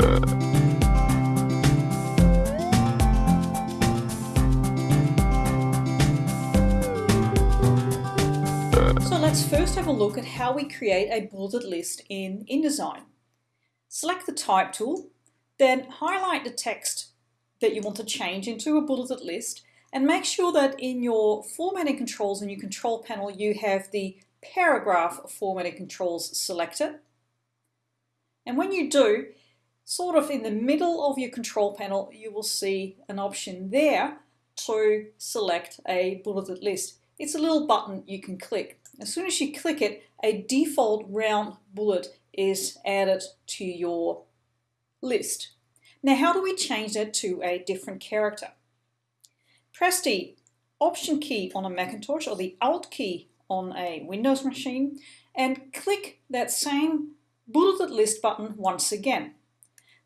So let's first have a look at how we create a bulleted list in InDesign. Select the Type tool, then highlight the text that you want to change into a bulleted list and make sure that in your formatting controls in your control panel you have the paragraph formatting controls selected. And when you do, sort of in the middle of your control panel, you will see an option there to select a bulleted list. It's a little button you can click. As soon as you click it, a default round bullet is added to your list. Now, how do we change that to a different character? Press the Option key on a Macintosh or the Alt key on a Windows machine and click that same bulleted list button once again.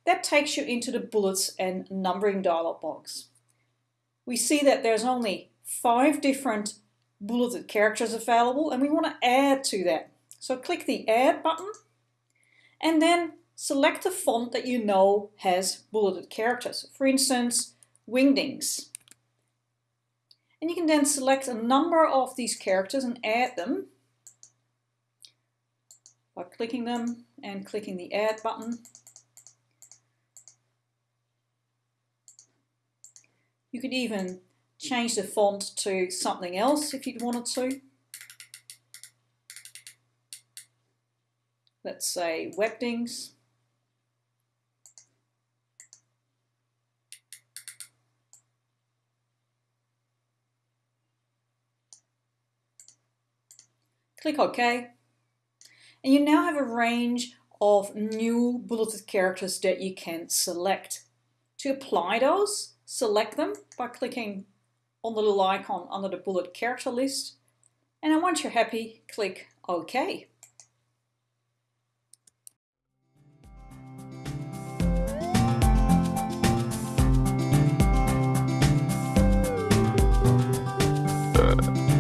That takes you into the bullets and numbering dialog box. We see that there's only five different bulleted characters available and we want to add to that. So click the Add button and then select a font that you know has bulleted characters. For instance, Wingdings. And you can then select a number of these characters and add them by clicking them and clicking the Add button. You could even change the font to something else if you wanted to. Let's say Webdings. Click OK. And you now have a range of new bulleted characters that you can select. To apply those, select them by clicking on the little icon under the bullet character list. And then once you're happy, click OK. Uh.